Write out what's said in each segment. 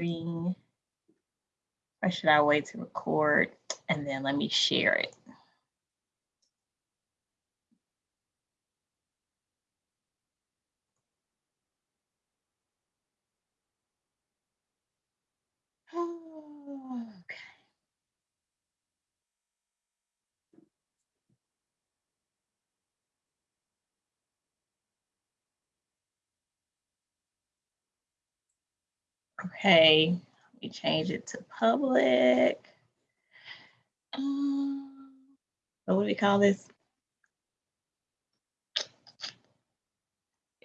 recording. Or should I wait to record and then let me share it? Okay. Okay, let me change it to public. Um, what do we call this?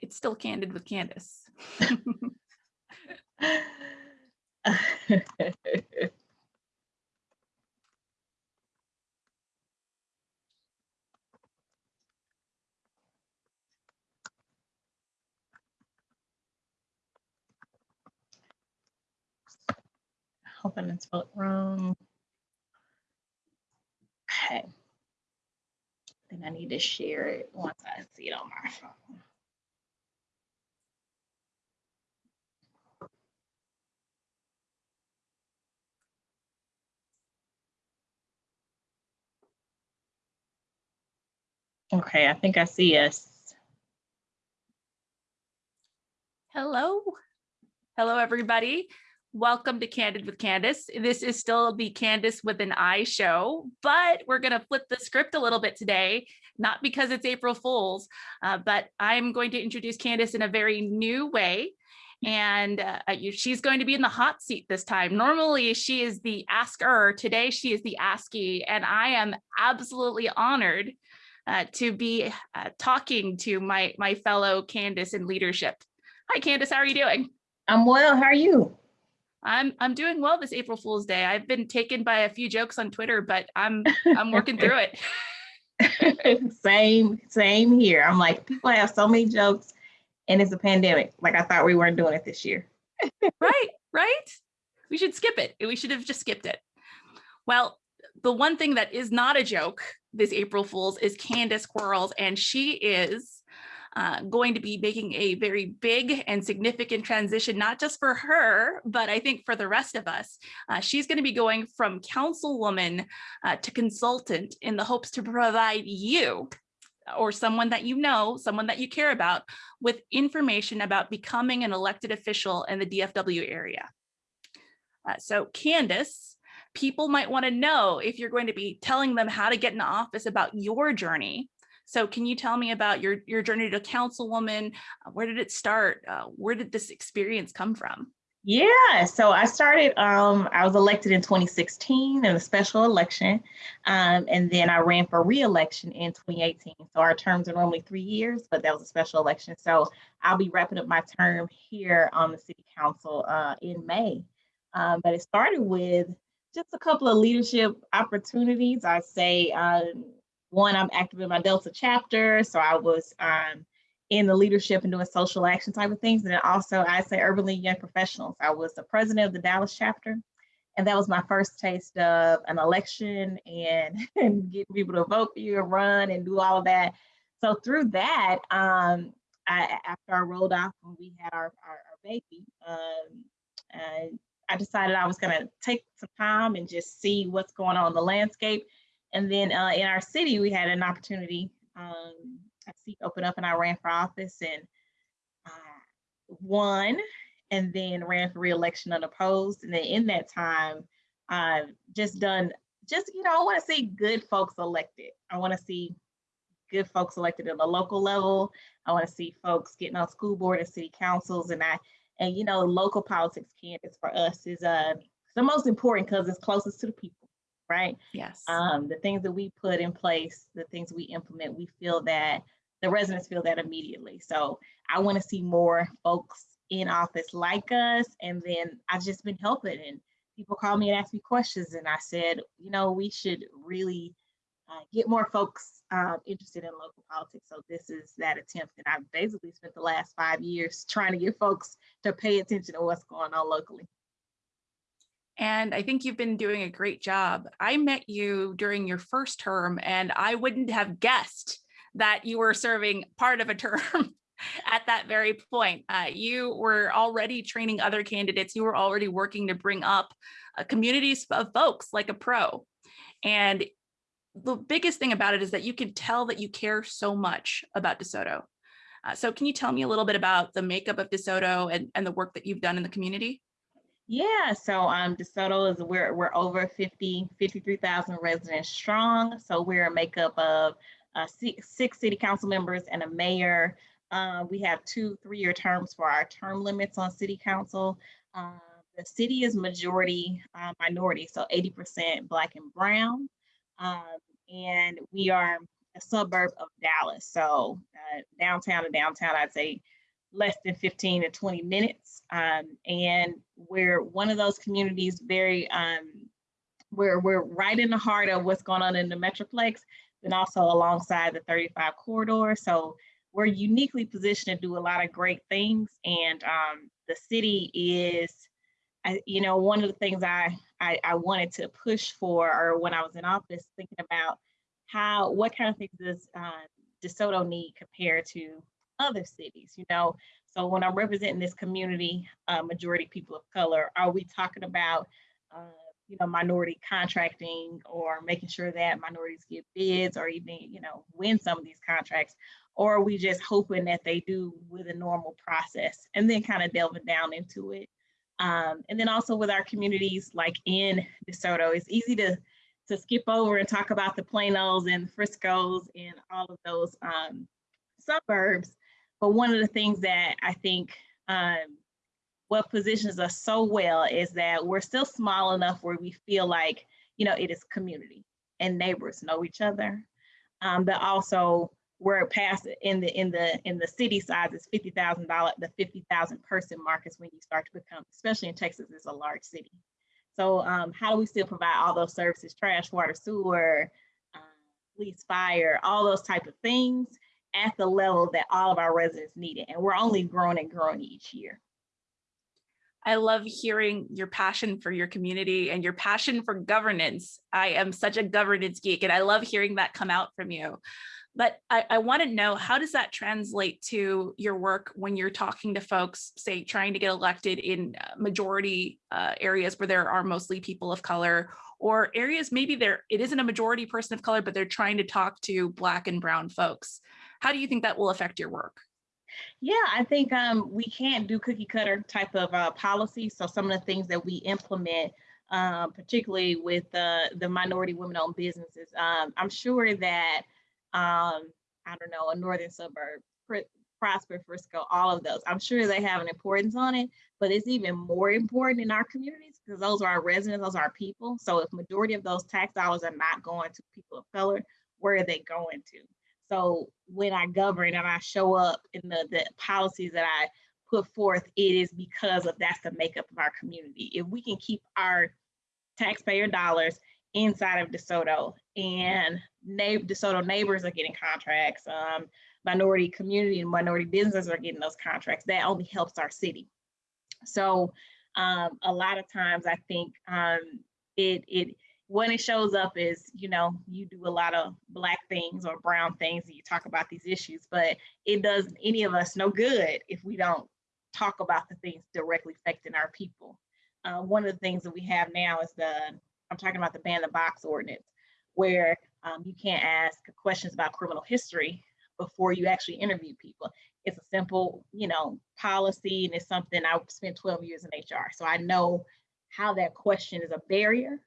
It's still candid with Candace. Hoping it's spelled wrong. Okay. I think I need to share it once I see it on my phone. Okay, I think I see us. Hello. Hello, everybody. Welcome to Candid with Candice. This is still the Candice with an I show, but we're going to flip the script a little bit today, not because it's April Fool's, uh, but I'm going to introduce Candace in a very new way. And uh, she's going to be in the hot seat this time. Normally, she is the asker. Today, she is the askee, and I am absolutely honored uh, to be uh, talking to my my fellow Candace in leadership. Hi, Candace. How are you doing? I'm well. How are you? I'm I'm doing well this April Fool's Day. I've been taken by a few jokes on Twitter, but I'm I'm working through it. same, same here. I'm like, people have so many jokes, and it's a pandemic. Like I thought we weren't doing it this year. right, right. We should skip it. We should have just skipped it. Well, the one thing that is not a joke this April Fool's is Candice Quarles, and she is uh, going to be making a very big and significant transition, not just for her, but I think for the rest of us. Uh, she's going to be going from councilwoman uh, to consultant in the hopes to provide you or someone that you know, someone that you care about, with information about becoming an elected official in the DFW area. Uh, so Candace, people might want to know if you're going to be telling them how to get in office about your journey. So can you tell me about your, your journey to councilwoman? Uh, Where did it start? Uh, where did this experience come from? Yeah, so I started, um, I was elected in 2016 in a special election. Um, and then I ran for reelection in 2018. So our terms are normally three years, but that was a special election. So I'll be wrapping up my term here on the city council uh, in May. Um, but it started with just a couple of leadership opportunities. I say, um, one, I'm active in my Delta chapter. So I was um, in the leadership and doing social action type of things. And then also I say Urban League Young Professionals. I was the president of the Dallas chapter. And that was my first taste of an election and, and getting people to vote for you and run and do all of that. So through that, um, I, after I rolled off when we had our, our, our baby, um, I decided I was gonna take some time and just see what's going on in the landscape. And then uh, in our city, we had an opportunity um, a seat opened up and I ran for office and uh, won and then ran for reelection unopposed. And then in that time, I've just done, just, you know, I want to see good folks elected. I want to see good folks elected at the local level. I want to see folks getting on school board and city councils. And I, and you know, local politics, Candace, for us is uh, the most important because it's closest to the people, right? Yes. um, the things that we put in place, the things we implement, we feel that the residents feel that immediately. So I want to see more folks in office like us. And then I've just been helping and people call me and ask me questions. And I said, you know, we should really uh, get more folks um, interested in local politics. So this is that attempt. And I've basically spent the last five years trying to get folks to pay attention to what's going on locally. And I think you've been doing a great job. I met you during your first term and I wouldn't have guessed that you were serving part of a term at that very point. Uh, you were already training other candidates. You were already working to bring up uh, communities of folks like a pro. And the biggest thing about it is that you can tell that you care so much about DeSoto. Uh, so can you tell me a little bit about the makeup of DeSoto and, and the work that you've done in the community? Yeah, so um, DeSoto is we're we're over 50, 53,000 residents strong. So we're a makeup of uh, six, six city council members and a mayor. Uh, we have two three-year terms for our term limits on city council. Uh, the city is majority uh, minority, so 80% black and brown. Um, and we are a suburb of Dallas. So uh, downtown to downtown, I'd say less than 15 to 20 minutes. Um, and we're one of those communities very, um, we're, we're right in the heart of what's going on in the Metroplex, and also alongside the 35 corridor. So we're uniquely positioned to do a lot of great things. And um, the city is, I, you know, one of the things I, I, I wanted to push for, or when I was in office, thinking about how, what kind of things does uh, DeSoto need compared to other cities, you know? So when I'm representing this community, uh, majority people of color, are we talking about, uh, you know, minority contracting or making sure that minorities get bids or even, you know, win some of these contracts? Or are we just hoping that they do with a normal process and then kind of delving down into it? Um, and then also with our communities like in DeSoto, it's easy to to skip over and talk about the Planos and Friscos and all of those um, suburbs. But one of the things that I think um, what positions us so well is that we're still small enough where we feel like, you know, it is community and neighbors know each other. Um, but also we're past in the in the in the city size is fifty thousand dollar the fifty thousand person mark is when you start to become, especially in Texas, it's a large city. So um, how do we still provide all those services, trash, water, sewer, uh, police, fire, all those type of things at the level that all of our residents need it. And we're only growing and growing each year. I love hearing your passion for your community and your passion for governance. I am such a governance geek and I love hearing that come out from you. But I, I want to know how does that translate to your work when you're talking to folks, say, trying to get elected in uh, majority uh, areas where there are mostly people of color or areas maybe there it isn't a majority person of color, but they're trying to talk to black and brown folks. How do you think that will affect your work? Yeah, I think um, we can't do cookie cutter type of uh, policy. So some of the things that we implement, um, particularly with the minority women owned businesses, um, I'm sure that um, I don't know, a northern suburb, Prosper, Frisco, all of those. I'm sure they have an importance on it, but it's even more important in our communities because those are our residents, those are our people. So if majority of those tax dollars are not going to people of color, where are they going to? So when I govern and I show up in the, the policies that I put forth, it is because of that's the makeup of our community. If we can keep our taxpayer dollars inside of DeSoto and DeSoto neighbors are getting contracts, um, minority community and minority businesses are getting those contracts. That only helps our city. So um, a lot of times I think um, it, it when it shows up is, you know, you do a lot of black things or brown things and you talk about these issues, but it does any of us no good if we don't talk about the things directly affecting our people. Uh, one of the things that we have now is the, I'm talking about the ban the box ordinance, where um, you can't ask questions about criminal history before you actually interview people. It's a simple, you know, policy and it's something I spent 12 years in HR. So I know how that question is a barrier.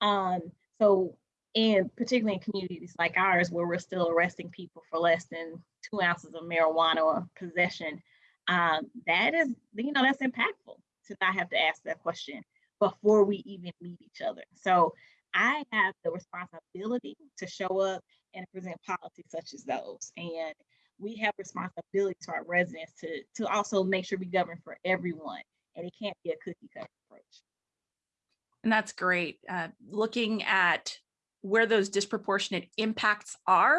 Um, so and particularly in communities like ours where we're still arresting people for less than two ounces of marijuana or possession, um, that is, you know, that's impactful to not have to ask that question before we even meet each other. So I have the responsibility to show up and present policies such as those. And we have responsibility to our residents to, to also make sure we govern for everyone. And it can't be a cookie cutter approach. And that's great. Uh, looking at where those disproportionate impacts are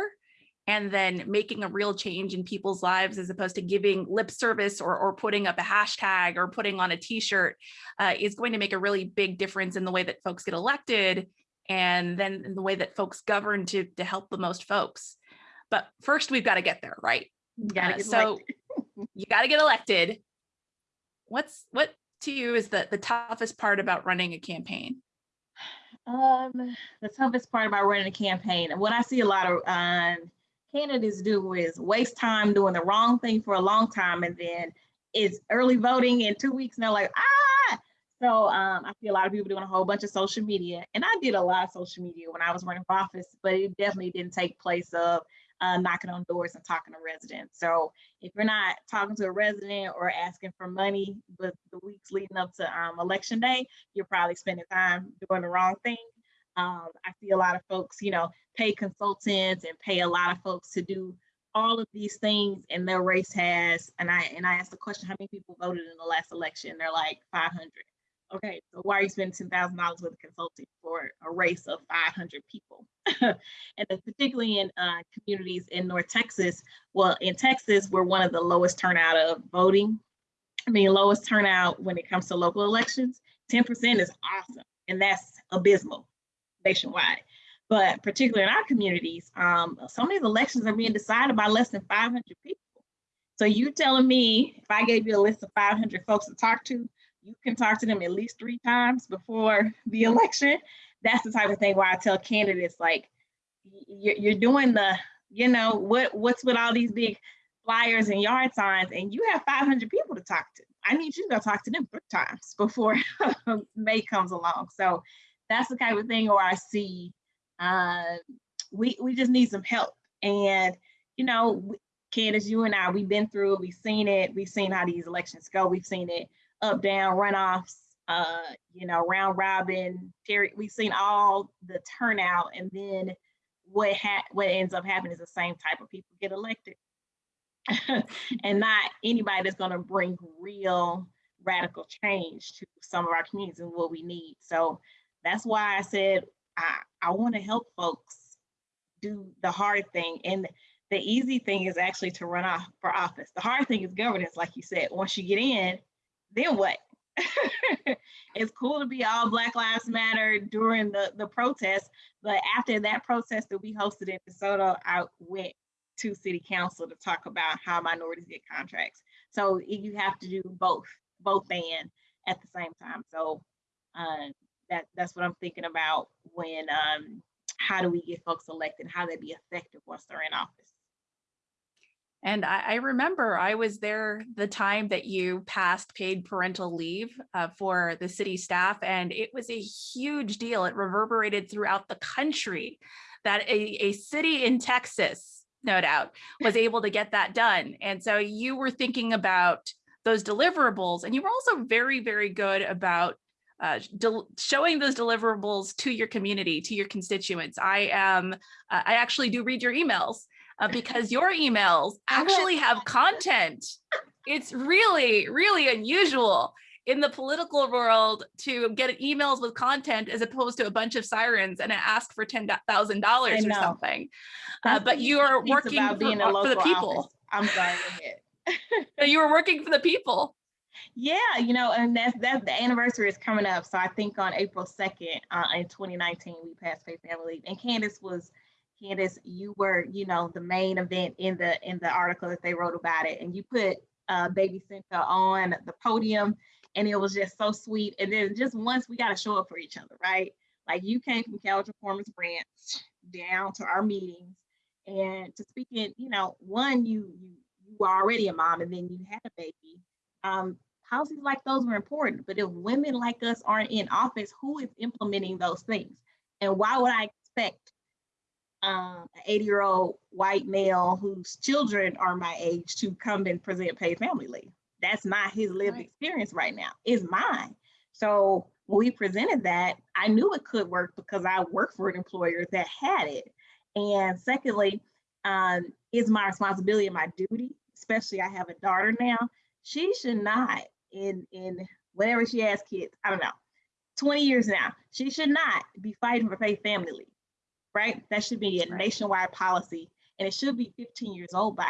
and then making a real change in people's lives as opposed to giving lip service or, or putting up a hashtag or putting on a t-shirt uh, is going to make a really big difference in the way that folks get elected and then in the way that folks govern to, to help the most folks. But first we've got to get there, right? Uh, so you got to get elected. What's what to you is the the toughest part about running a campaign? Um, the toughest part about running a campaign, and what I see a lot of um, candidates do is waste time doing the wrong thing for a long time, and then it's early voting in two weeks, and they're like, ah. So um, I see a lot of people doing a whole bunch of social media, and I did a lot of social media when I was running for office, but it definitely didn't take place of uh, knocking on doors and talking to residents. So if you're not talking to a resident or asking for money, but the weeks leading up to um, election day, you're probably spending time doing the wrong thing. Um, I see a lot of folks, you know, pay consultants and pay a lot of folks to do all of these things and their race has, and I and I asked the question, how many people voted in the last election? They're like 500. Okay, so why are you spending ten thousand dollars with a consultant for a race of five hundred people? and particularly in uh, communities in North Texas. Well, in Texas, we're one of the lowest turnout of voting. I mean, lowest turnout when it comes to local elections. Ten percent is awesome, and that's abysmal nationwide. But particularly in our communities, um, some of these elections are being decided by less than 500 people. So you telling me if I gave you a list of 500 folks to talk to, you can talk to them at least three times before the election. That's the type of thing where I tell candidates like, you're doing the, you know, what what's with all these big flyers and yard signs, and you have 500 people to talk to. I need you to go talk to them three times before May comes along. So that's the kind of thing where I see uh, we we just need some help. And you know, Candace, you and I, we've been through it. We've seen it. We've seen how these elections go. We've seen it up, down, runoffs, uh, you know, round robin, Terry, we've seen all the turnout and then what ha what ends up happening is the same type of people get elected. and not anybody that's gonna bring real radical change to some of our communities and what we need. So that's why I said I, I wanna help folks do the hard thing. And the easy thing is actually to run off for office. The hard thing is governance, like you said. Once you get in, then what? it's cool to be all Black Lives Matter during the, the protest, but after that protest that we hosted in DeSoto, I went to city council to talk about how minorities get contracts. So you have to do both, both and at the same time. So um, that that's what I'm thinking about when um, how do we get folks elected, how they be effective once they're in office. And I, I, remember I was there the time that you passed paid parental leave uh, for the city staff, and it was a huge deal. It reverberated throughout the country that a, a city in Texas, no doubt, was able to get that done. And so you were thinking about those deliverables, and you were also very, very good about uh, showing those deliverables to your community, to your constituents. I am, uh, I actually do read your emails uh, because your emails actually have content. It's really, really unusual in the political world to get emails with content as opposed to a bunch of sirens and ask for $10,000 or something. Uh, but you are working for, for, the people. Office. I'm sorry, you were working for the people. Yeah, you know, and that's that's the anniversary is coming up. So I think on April 2nd uh, in 2019, we passed Pay Family Leave. And Candace was Candace, you were, you know, the main event in the in the article that they wrote about it, and you put uh, Baby Cynthia on the podium, and it was just so sweet. And then just once we got to show up for each other, right? Like you came from Carrollton-Farmers Branch down to our meetings, and to speak in, you know, one you you you were already a mom, and then you had a baby. Um, policies like those were important, but if women like us aren't in office, who is implementing those things? And why would I expect um, an 80 year old white male whose children are my age to come and present paid family leave. That's not his lived right. experience right now, it's mine. So when we presented that, I knew it could work because I worked for an employer that had it. And secondly, um, is my responsibility and my duty, especially I have a daughter now. She should not, in in whatever she has kids, I don't know, 20 years now, she should not be fighting for paid family leave right? That should be a right. nationwide policy and it should be 15 years old by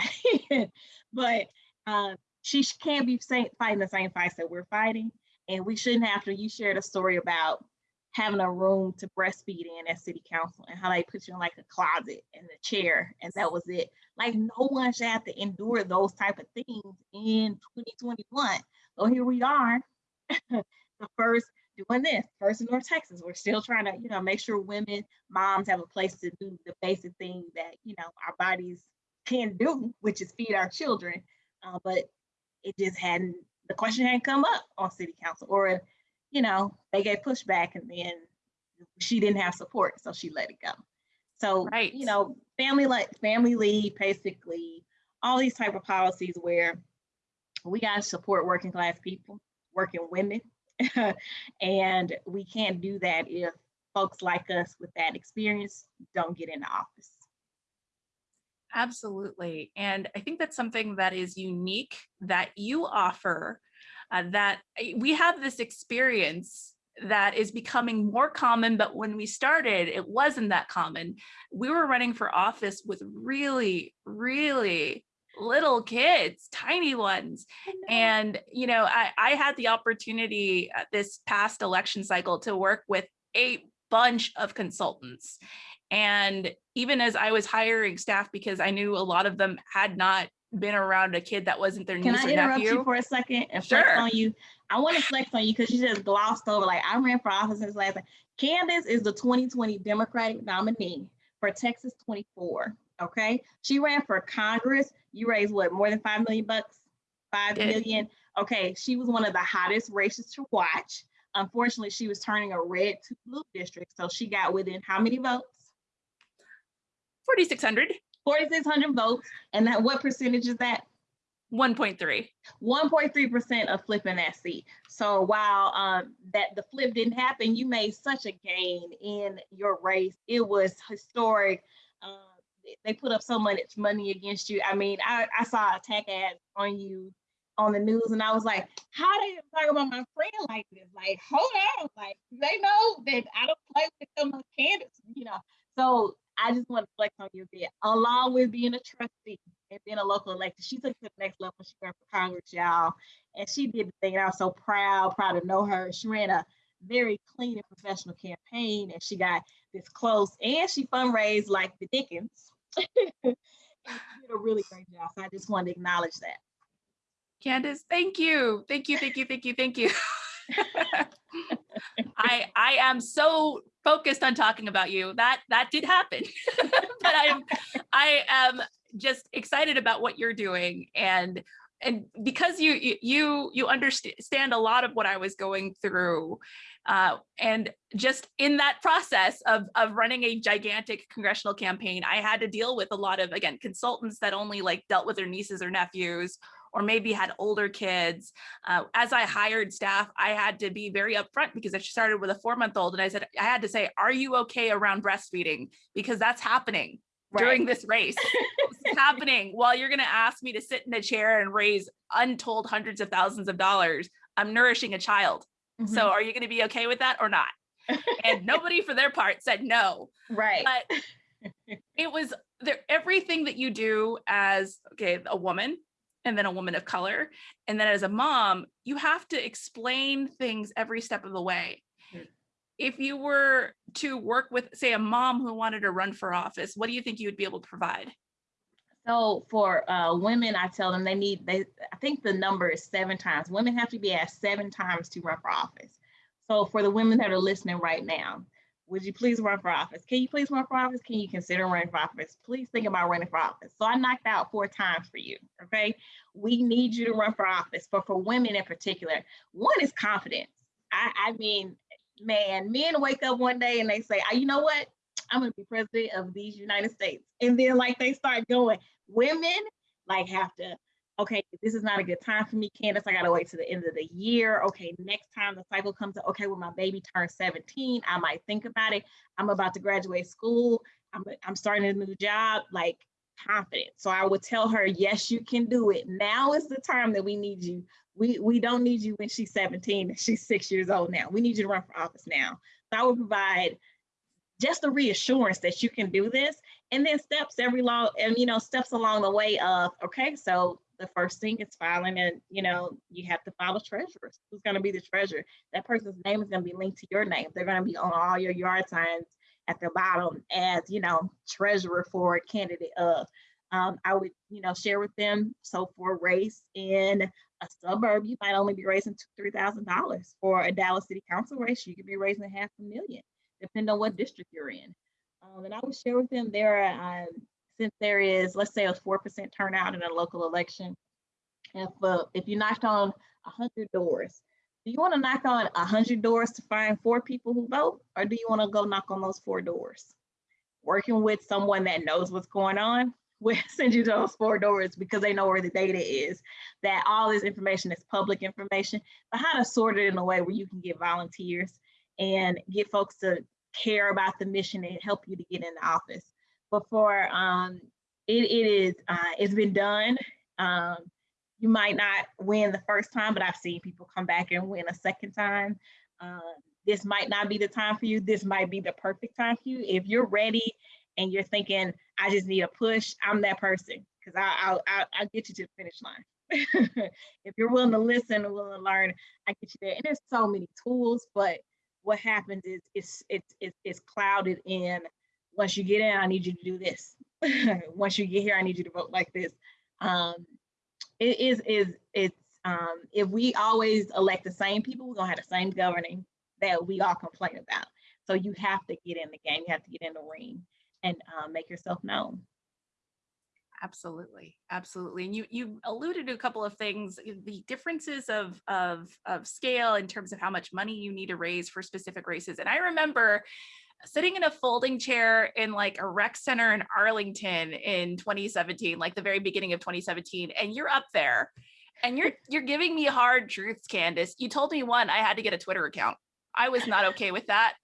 but uh, she can't be fighting the same fights that we're fighting. And we shouldn't have to, you shared a story about having a room to breastfeed in at city council and how they put you in like a closet and a chair and that was it. Like no one should have to endure those type of things in 2021. So here we are, the first doing this, first in North Texas. We're still trying to, you know, make sure women, moms have a place to do the basic thing that, you know, our bodies can do, which is feed our children. Uh, but it just hadn't, the question hadn't come up on city council or, you know, they gave pushback and then she didn't have support, so she let it go. So, Right. you know, family like family leave, basically, all these type of policies where we gotta support working class people, working women. and we can't do that if folks like us with that experience don't get into office. Absolutely. And I think that's something that is unique that you offer uh, that uh, we have this experience that is becoming more common, but when we started, it wasn't that common. We were running for office with really, really little kids, tiny ones. And, you know, I, I had the opportunity uh, this past election cycle to work with a bunch of consultants. And even as I was hiring staff, because I knew a lot of them had not been around a kid that wasn't their Can niece I or interrupt nephew. you for a second and flex on you? I want to flex on you because you just glossed over, like, I ran for office since last. Candace is the 2020 Democratic nominee for Texas 24, okay? She ran for Congress. You raised what, more than 5 million bucks? Five Did. million? Okay, she was one of the hottest races to watch. Unfortunately, she was turning a red to blue district, so she got within how many votes? 4,600, 4,600 votes, and that, what percentage is that? 1.3. 1.3% of flipping that seat. So while um, that the flip didn't happen, you made such a gain in your race. It was historic. Uh, they put up so much money against you. I mean, I, I saw attack ads on you on the news, and I was like, how they talk about my friend like this? Like, hold on, like they know that I don't play with them on Candace, you know. So I just want to flex on you a bit, along with being a trustee and being a local elected. She took it to the next level. She ran for Congress, y'all, and she did the thing. And I was so proud, proud to know her. She ran a very clean and professional campaign, and she got this close, and she fundraised like the Dickens. she did a really great job. So I just want to acknowledge that. Candace, thank you. Thank you, thank you, thank you, thank you. I I am so focused on talking about you. That that did happen. but I'm I am just excited about what you're doing and and because you you you you understand a lot of what I was going through uh, and just in that process of of running a gigantic congressional campaign I had to deal with a lot of again consultants that only like dealt with their nieces or nephews or maybe had older kids. Uh, as I hired staff, I had to be very upfront because I started with a four month old and I said, I had to say, are you okay around breastfeeding? Because that's happening during this race. it's happening while you're going to ask me to sit in a chair and raise untold hundreds of thousands of dollars. I'm nourishing a child. Mhm. So are you going to be okay with that or not? and nobody for their part said no right. but it was there everything that you do as okay a woman and then a woman of color and then as a mom you have to explain things every step of the way Mm. if you were to work with say a mom who wanted to run for office what do you think you would be able to provide So for uh, women, I tell them they need, they, I think the number is seven times. Women have to be asked seven times to run for office. So for the women that are listening right now, would you please run for office? Can you please run for office? Can you consider running for office? Please think about running for office. So I knocked out four times for you, okay? We need you to run for office, but for women in particular, one is confidence. I, I mean, man, men wake up one day and they say, "Ah, you know what? I'm gonna be president of these United States. And then like they start going, women like have to, okay, this is not a good time for me, Candace. I gotta wait to the end of the year. Okay, next time the cycle comes up, okay, when my baby turns 17, I might think about it. I'm about to graduate school. I'm, I'm starting a new job, like confident. So I would tell her, yes, you can do it. Now is the time that we need you. We we don't need you when she's 17 she's six years old now. We need you to run for office now. So I would provide just a reassurance that you can do this. And then steps every long and you know steps along the way of okay so the first thing is filing and you know you have to file a treasurer who's going to be the treasurer? That person's name is going to be linked to your name. They're going to be on all your yard signs at the bottom as you know treasurer for a candidate of. Um, i would you know share with them so for race in a suburb you might only be raising two three thousand dollars. For a dallas city council race you could be raising half a million depending on what district you're in um, and i would share with them there um, since there is, let's say a 4% turnout in a local election, if, uh, if you knocked on 100 doors, do you want to knock on 100 doors to find four people who vote, or do you want to go knock on those four doors? Working with someone that knows what's going on will send you to those four doors because they know where the data is, that all this information is public information, but how to sort it in a way where you can get volunteers and get folks to care about the mission and help you to get in the office before um, it, it is, uh, it's been done. Um, you might not win the first time, but I've seen people come back and win a second time. Um, this might not be the time for you. This might be the perfect time for you. If you're ready and you're thinking, I just need a push, I'm that person because I'll, I'll, I'll get you to the finish line. if you're willing to listen and willing to learn, I get you there. And there's so many tools, but what happens is it's it's it's, it's clouded in once you get in, I need you to do this. once you get here, I need you to vote like this. Um, it is is it's um, if we always elect the same people, we're gonna have the same governing that we all complain about. So you have to get in the game, you have to get in the ring and uh, make yourself known. Absolutely, absolutely. And you you alluded to a couple of things, eh, the differences of of of scale in terms of how much money you need to raise for specific races. And I remember sitting in a folding chair in like a rec center in Arlington in 2017, like the very beginning of 2017, and you're up there and you're you're giving me hard truths, Candace. You told me one, I had to get a Twitter account. I was not okay with that.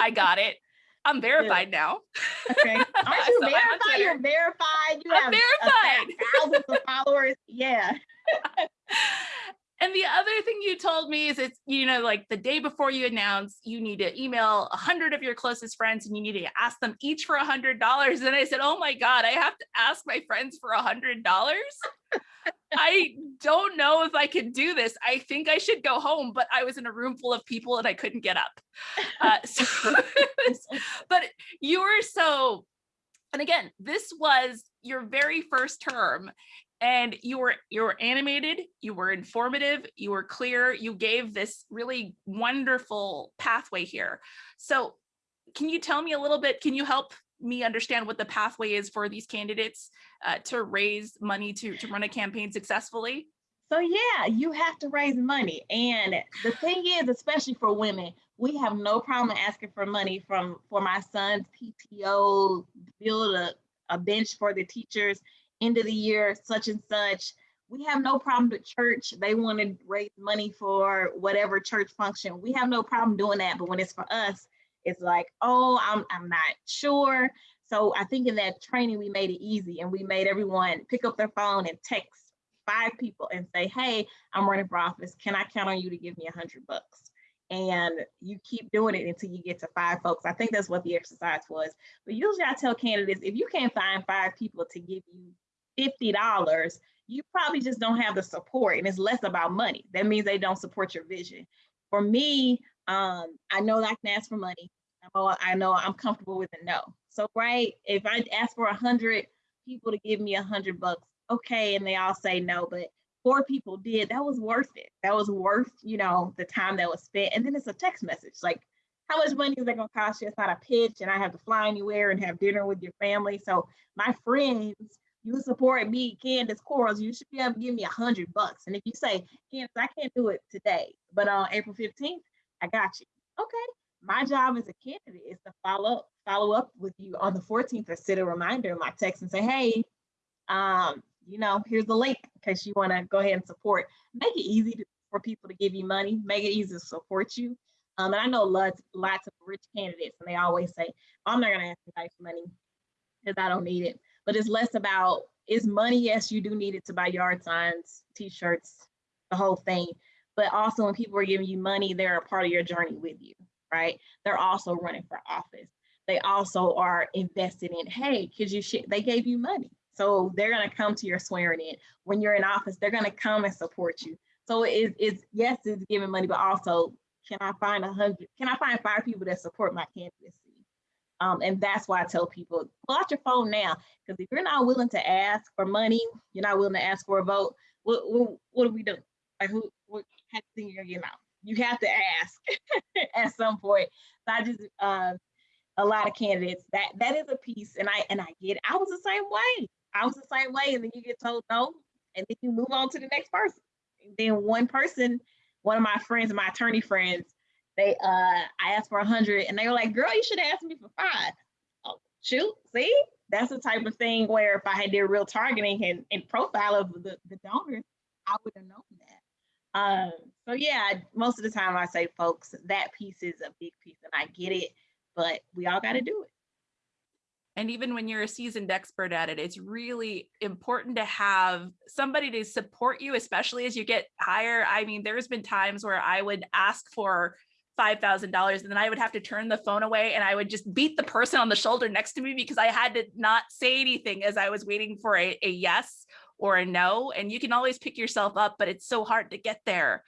I got it. I'm verified yeah. now. Okay. Aren't you so verified? You're verified. You I'm have verified. thousands of followers. Yeah. And the other thing you told me is it's, you know, like the day before you announce, you need to email a hundred of your closest friends and you need to ask them each for a hundred dollars. And I said, oh my God, I have to ask my friends for a hundred dollars. I don't know if I could do this. I think I should go home, but I was in a room full of people and I couldn't get up. Uh, so, but you were so, and again, this was your very first term and you were you were animated you were informative you were clear you gave this really wonderful pathway here. So can you tell me a little bit can you help me understand what the pathway is for these candidates uh, to raise money to to run a campaign successfully? So yeah you have to raise money and the thing is especially for women we have no problem asking for money from for my son's pto build a, a bench for the teachers end of the year, such and such. We have no problem with church. They want to raise money for whatever church function. We have no problem doing that. But when it's for us, it's like, oh, I'm, I'm not sure. So I think in that training, we made it easy and we made everyone pick up their phone and text five people and say, hey, I'm running for office. Can I count on you to give me a hundred bucks? and you keep doing it until you get to five folks. I think that's what the exercise was. But usually I tell candidates, if you can't find five people to give you $50, you probably just don't have the support and it's less about money. That means they don't support your vision. For me, um, I know I can ask for money. I know I'm comfortable with a no. So, right, if I ask for a hundred people to give me a hundred bucks, okay, and they all say no, but four people did, that was worth it. That was worth, you know, the time that was spent. And then it's a text message like, how much money is that gonna cost you? It's not a pitch, and I have to fly anywhere and have dinner with your family. So my friends you support me, Candice Quarles, you should be able to give me a hundred bucks. And if you say, Candace, I can't do it today, but on April 15th, I got you. Okay. My job as a candidate is to follow up, follow up with you on the 14th or set a reminder in my text and say, hey, um, you know, here's the link in case you want to go ahead and support. Make it easy to, for people to give you money, make it easy to support you. Um, and I know lots, lots of rich candidates, and they always say, I'm not going to ask guys for money because I don't need it but it's less about is money. Yes, you do need it to buy yard signs, t-shirts, the whole thing. But also when people are giving you money, they're a part of your journey with you, right? They're also running for office. They also are invested in, hey, cause you they gave you money. So they're gonna come to your swearing in. When you're in office, they're gonna come and support you. So it's, it's yes, it's giving money, but also can I find a hundred, can I find five people that support my candidacy? Um, and that's why I tell people, pull out your phone now, because if you're not willing to ask for money, you're not willing to ask for a vote, what, what, what do we do? Like who, what kind of thing you're out? You have to ask at some point. So I just, uh, a lot of candidates, that that is a piece, and I and I get it. I was the same way. I was the same way, and then you get told no, and then you move on to the next person. And then one person, one of my friends, my attorney friends, they uh I asked for a hundred and they were like, girl, you should ask me for five. Oh, shoot, see? That's the type of thing where if I had their real targeting and, and profile of the, the donors, I would have known that. Um, so yeah, most of the time I say, folks, that piece is a big piece and I get it, but we all got to do it. And even when you're a seasoned expert at it, it's really important to have somebody to support you, especially as you get higher. I mean, there's been times where I would ask for $5,000 and then I would have to turn the phone away and I would just beat the person on the shoulder next to me because I had to not say anything as I was waiting for a, a yes or a no. And you can always pick yourself up, but it's so hard to get there.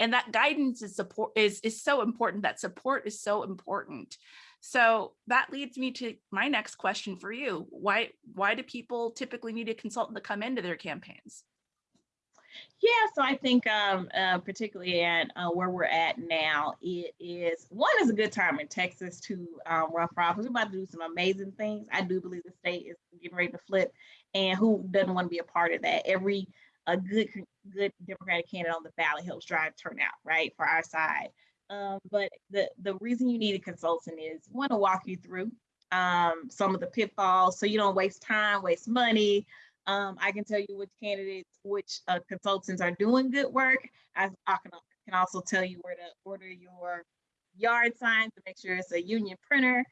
And that guidance is support is, is so important. That support is so important. So that leads me to my next question for you. Why, why do people typically need a consultant to come into their campaigns? Yeah, so I think um, uh, particularly at uh, where we're at now, it is one is a good time in Texas to um, run for office. We're about to do some amazing things. I do believe the state is getting ready to flip, and who doesn't want to be a part of that? Every a good good Democratic candidate on the ballot helps drive turnout, right, for our side. Um, but the the reason you need a consultant is want to walk you through um, some of the pitfalls so you don't waste time, waste money, um, I can tell you which candidates, which uh, consultants are doing good work. I, I can, can also tell you where to order your yard signs to make sure it's a union printer.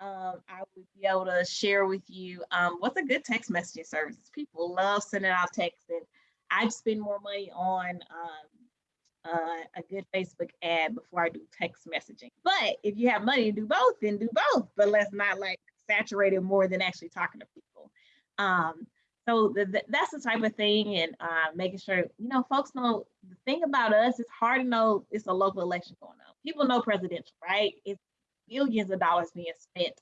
Um, I would be able to share with you um, what's a good text messaging service. People love sending out texts and I spend more money on um, uh, a good Facebook ad before I do text messaging. But if you have money to do both, then do both. But let's not like saturate it more than actually talking to people. Um, so the, the, that's the type of thing and uh, making sure, you know, folks know the thing about us, it's hard to know it's a local election going on. People know presidential, right? It's billions of dollars being spent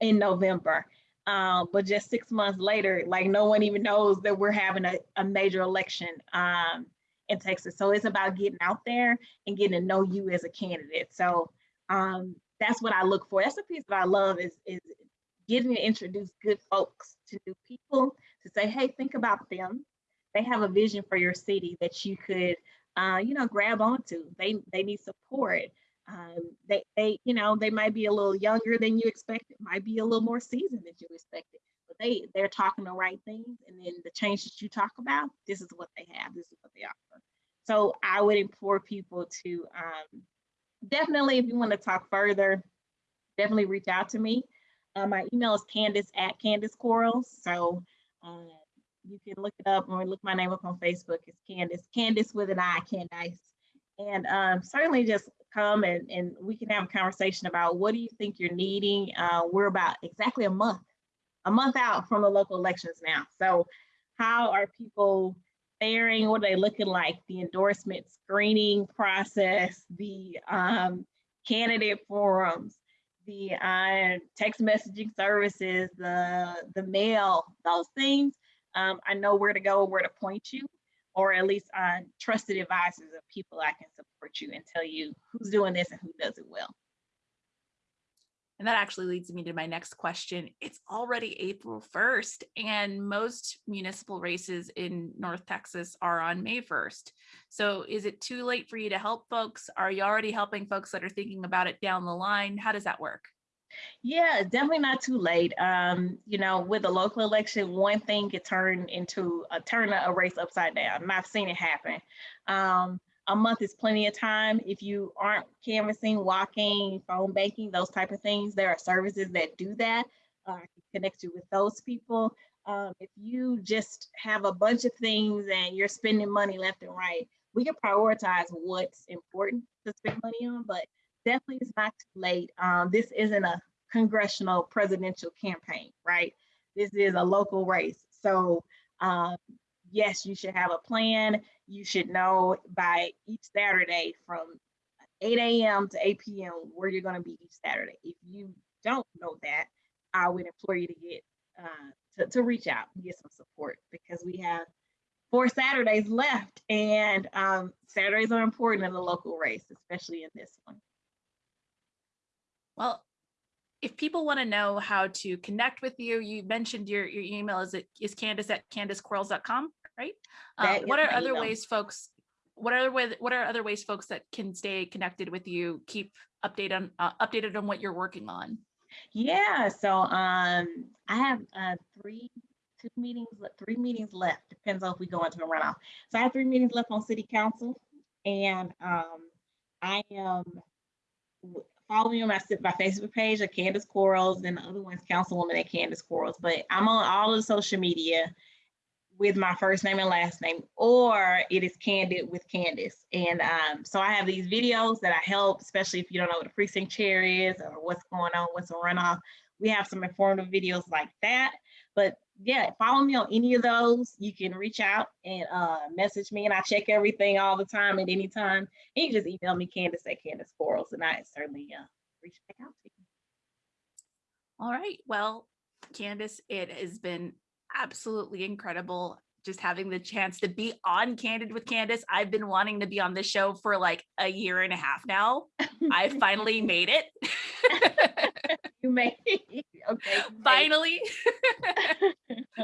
in November. Um, but just six months later, like no one even knows that we're having a, a major election um, in Texas. So it's about getting out there and getting to know you as a candidate. So um, that's what I look for. That's the piece that I love is, is getting to introduce good folks to new people to say, hey, think about them. They have a vision for your city that you could, uh, you know, grab onto. They they need support. Um, they they you know they might be a little younger than you expected, might be a little more seasoned than you expected, but they they're talking the right things. And then the changes you talk about, this is what they have. This is what they offer. So I would implore people to um, definitely, if you want to talk further, definitely reach out to me. Uh, my email is Candice at Candice Quarles. So you can look it up or look my name up on Facebook. It's Candice, Candice with an I, Candice. And um, certainly just come and, and we can have a conversation about what do you think you're needing. Uh, we're about exactly a month, a month out from the local elections now. So how are people faring? What are they looking like? The endorsement screening process, the um, candidate forums, the uh, text messaging services, the the mail, those things, um, I know where to go, where to point you, or at least uh, trusted advisors of people I can support you and tell you who's doing this and who does it well. And that actually leads me to my next question. It's already April 1st and most municipal races in North Texas are on May 1st. So is it too late for you to help folks? Are you already helping folks that are thinking about it down the line? How does that work? Yeah, definitely not too late. Um, you know, with a local election, one thing could turn into a turn a race upside down. I've seen it happen. Um, a month is plenty of time. If you aren't canvassing, walking, phone banking, those type of things, there are services that do that. Uh, I can connect you with those people. Um, if you just have a bunch of things and you're spending money left and right, we can prioritize what's important to spend money on, but definitely it's not too late. Um, this isn't a congressional presidential campaign, right? This is a local race. So um, yes, you should have a plan. You should know by each Saturday from 8 a.m. to 8 p.m. where you're going to be each Saturday. If you don't know that, I would implore you to get uh, to, to reach out and get some support because we have four Saturdays left, and um, Saturdays are important in the local race, especially in this one. Well, if people want to know how to connect with you, you mentioned your, your email is it is Candice at candicequarles.com, right? Uh, what are other email. ways folks, what are what are other ways folks that can stay connected with you, keep update on uh, updated on what you're working on? Yeah, so um, I have uh, three, two meetings, three meetings left. Depends on if we go into a runoff. So I have three meetings left on city council, and um, I am w- following my my Facebook page of Candice Quarles, and the other one's Councilwoman at Candice Quarles. But I'm on all of the social media with my first name and last name, or it is Candid with Candice. And um, so I have these videos that I help, especially if you don't know what a precinct chair is or what's going on, what's a runoff. We have some informative videos like that. But yeah, follow me on any of those. You can reach out and uh, message me, and I check everything all the time at any time. And you just email me, Candice at Candice Quarles, and I certainly uh, reach back out to you. All right. Well, Candice, it has been absolutely incredible just having the chance to be on Candid with Candice. I've been wanting to be on this show for like a year and a half now. I finally made it. You made it. okay. finally.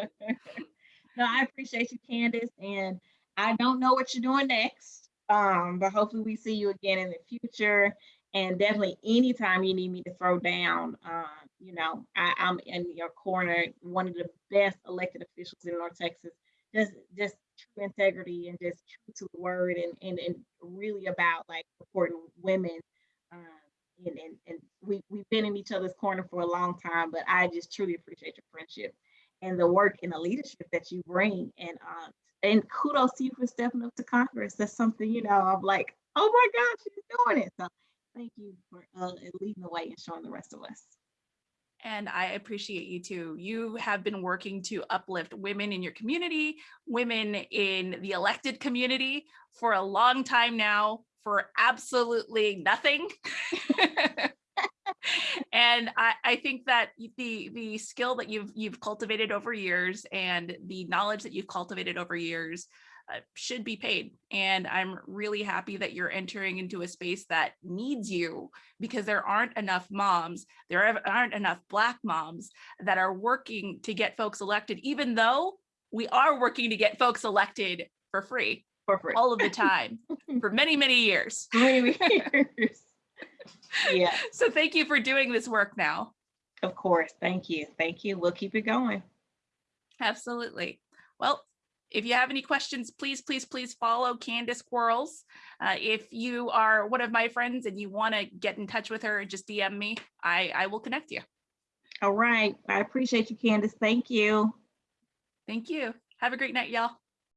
no, I appreciate you, Candice, and I don't know what you're doing next, um, but hopefully we see you again in the future. And definitely, anytime you need me to throw down, um, you know, I, I'm in your corner. One of the best elected officials in North Texas. Just, just true integrity and just true to the word, and and and really about like supporting women. Um, and, and, and we, we've been in each other's corner for a long time, but I just truly appreciate your friendship and the work and the leadership that you bring. And um, and kudos to you for stepping up to Congress. That's something, you know, I'm like, oh my gosh, she's doing it. So thank you for uh, leading the way and showing the rest of us. And I appreciate you too. You have been working to uplift women in your community, women in the elected community for a long time now for absolutely nothing. and I, I think that the the skill that you've you've cultivated over years and the knowledge that you've cultivated over years Uh, should be paid. And I'm really happy that you're entering into a space that needs you because there aren't enough moms, there are- aren't enough Black moms that are working to get folks elected, even though we are working to get folks elected for free For free. all of the time for many, many years. Many years. yeah, So thank you for doing this work now. of course. Thank you. Thank you. We'll keep it going. Absolutely. Well, if you have any questions, please, please, please follow Candice Quarles. Uh, if you are one of my friends and you want to get in touch with her, just DM me. I, I will connect you. All right. I appreciate you, Candice. Thank you. Thank you. Have a great night, y'all.